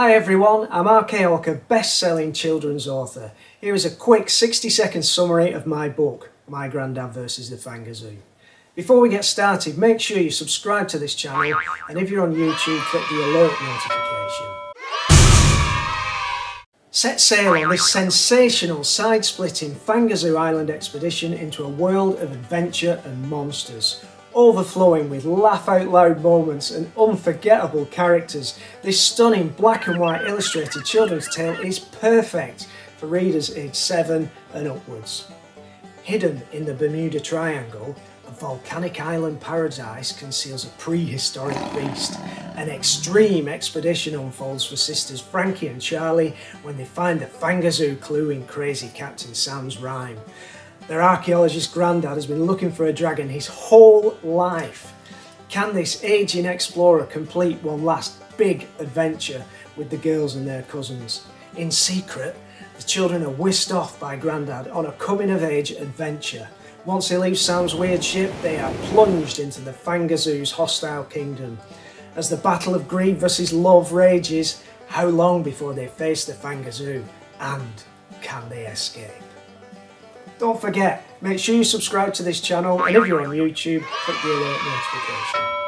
Hi everyone, I'm RK Hawker, best-selling children's author. Here is a quick 60-second summary of my book, My Grandad vs the Fangazoo. Before we get started, make sure you subscribe to this channel and if you're on YouTube, click the alert notification. Set sail on this sensational, side-splitting Fangazoo Island expedition into a world of adventure and monsters overflowing with laugh-out-loud moments and unforgettable characters. This stunning black and white illustrated children's tale is perfect for readers aged 7 and upwards. Hidden in the Bermuda Triangle, a volcanic island paradise conceals a prehistoric beast. An extreme expedition unfolds for sisters Frankie and Charlie when they find the Fangazoo clue in crazy Captain Sam's rhyme. Their archaeologist granddad has been looking for a dragon his whole life. Can this aging explorer complete one last big adventure with the girls and their cousins? In secret, the children are whisked off by Grandad on a coming-of-age adventure. Once they leave Sam's weird ship, they are plunged into the Fangazoo's hostile kingdom. As the battle of greed versus love rages, how long before they face the Fangazoo? And can they escape? Don't forget, make sure you subscribe to this channel and if you're on YouTube, click the alert notification.